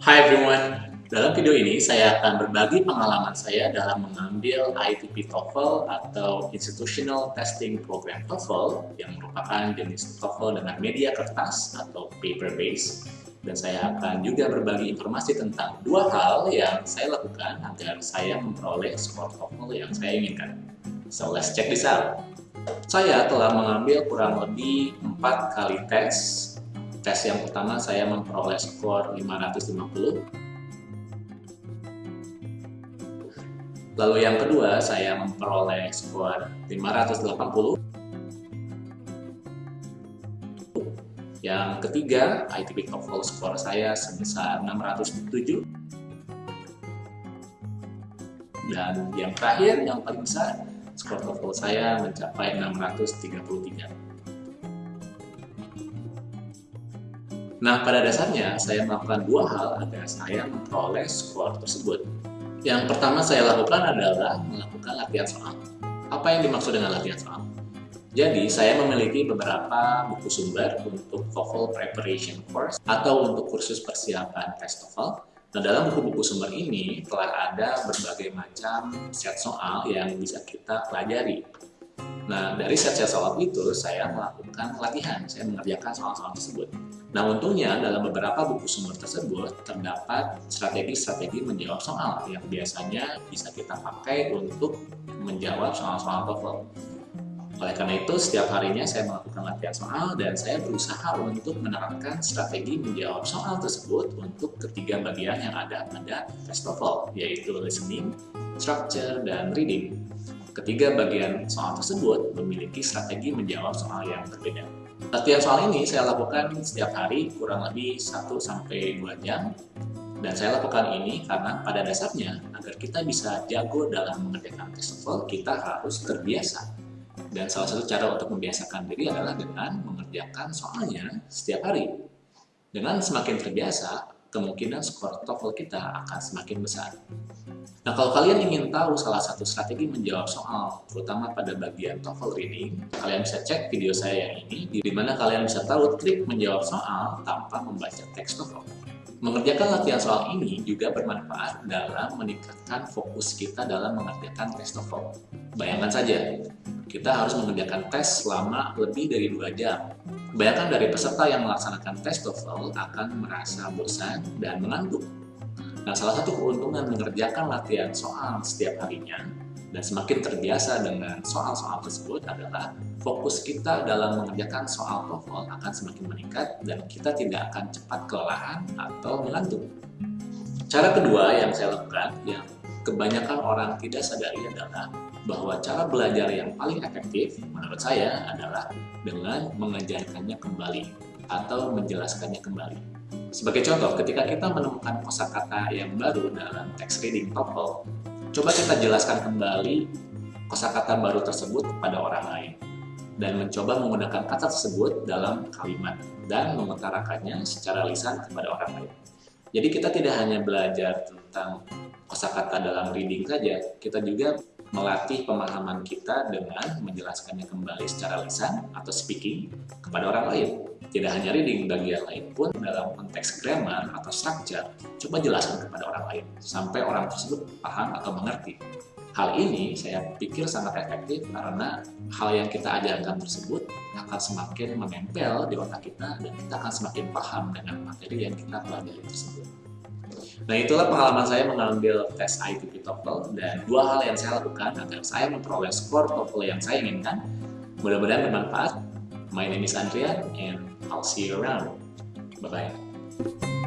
Hi everyone, dalam video ini saya akan berbagi pengalaman saya dalam mengambil ITP TOEFL atau Institutional Testing Program TOEFL yang merupakan jenis TOEFL dengan media kertas atau paper base dan saya akan juga berbagi informasi tentang dua hal yang saya lakukan agar saya memperoleh skor TOEFL yang saya inginkan. So let's check this out. Saya telah mengambil kurang lebih 4 kali tes tes yang pertama saya memperoleh skor 550 lalu yang kedua saya memperoleh skor 580 yang ketiga ITP TOEFL skor saya sebesar 607 dan yang terakhir yang paling besar skor TOEFL saya mencapai 633 Nah, pada dasarnya saya melakukan dua hal agar saya memperoleh skor tersebut. Yang pertama saya lakukan adalah melakukan latihan soal. Apa yang dimaksud dengan latihan soal? Jadi, saya memiliki beberapa buku sumber untuk TOEFL Preparation Course atau untuk kursus persiapan tes TOEFL. Nah, dalam buku-buku sumber ini telah ada berbagai macam set soal yang bisa kita pelajari. Nah, dari set-set soal itu, saya melakukan latihan, saya mengerjakan soal-soal tersebut. Nah, untungnya dalam beberapa buku sumber tersebut terdapat strategi-strategi menjawab soal yang biasanya bisa kita pakai untuk menjawab soal-soal TOEFL. Oleh karena itu, setiap harinya saya melakukan latihan soal dan saya berusaha untuk menerapkan strategi menjawab soal tersebut untuk ketiga bagian yang ada pada tes TOEFL, yaitu listening, structure, dan reading. Ketiga bagian soal tersebut memiliki strategi menjawab soal yang berbeda. Latihan soal ini saya lakukan setiap hari kurang lebih 1-2 jam. Dan saya lakukan ini karena pada dasarnya agar kita bisa jago dalam mengerjakan tes kita harus terbiasa. Dan salah satu cara untuk membiasakan diri adalah dengan mengerjakan soalnya setiap hari. Dengan semakin terbiasa kemungkinan skor TOEFL kita akan semakin besar Nah, kalau kalian ingin tahu salah satu strategi menjawab soal, terutama pada bagian TOEFL reading, kalian bisa cek video saya yang ini, di mana kalian bisa tahu trik menjawab soal tanpa membaca teks TOEFL. Mengerjakan latihan soal ini juga bermanfaat dalam meningkatkan fokus kita dalam mengerjakan tes TOEFL. Bayangkan saja, kita harus mengerjakan tes selama lebih dari 2 jam. Bayangkan dari peserta yang melaksanakan tes TOEFL akan merasa bosan dan mengantuk Nah, salah satu keuntungan mengerjakan latihan soal setiap harinya dan semakin terbiasa dengan soal-soal tersebut adalah fokus kita dalam mengerjakan soal TOEFL akan semakin meningkat dan kita tidak akan cepat kelelahan atau mengantuk. Cara kedua yang saya lakukan yang kebanyakan orang tidak sadari adalah bahwa cara belajar yang paling efektif menurut saya adalah dengan mengajarkannya kembali atau menjelaskannya kembali. Sebagai contoh, ketika kita menemukan kosakata yang baru dalam text reading TOEFL, coba kita jelaskan kembali kosakata baru tersebut kepada orang lain dan mencoba menggunakan kata tersebut dalam kalimat dan mengutarakannya secara lisan kepada orang lain. Jadi kita tidak hanya belajar tentang kosakata dalam reading saja, kita juga melatih pemahaman kita dengan menjelaskannya kembali secara lisan atau speaking kepada orang lain. Tidak hanya reading, bagi yang lain pun dalam konteks grammar atau structure, coba jelaskan kepada orang lain, sampai orang tersebut paham atau mengerti. Hal ini saya pikir sangat efektif karena hal yang kita ajarkan tersebut akan semakin menempel di otak kita dan kita akan semakin paham dengan materi yang kita pelajari tersebut. Nah itulah pengalaman saya mengambil tes ITP TOEFL dan dua hal yang saya lakukan agar saya memperoleh skor TOEFL yang saya inginkan. Mudah-mudahan bermanfaat. My name is Andrea and I'll see you around. Bye-bye.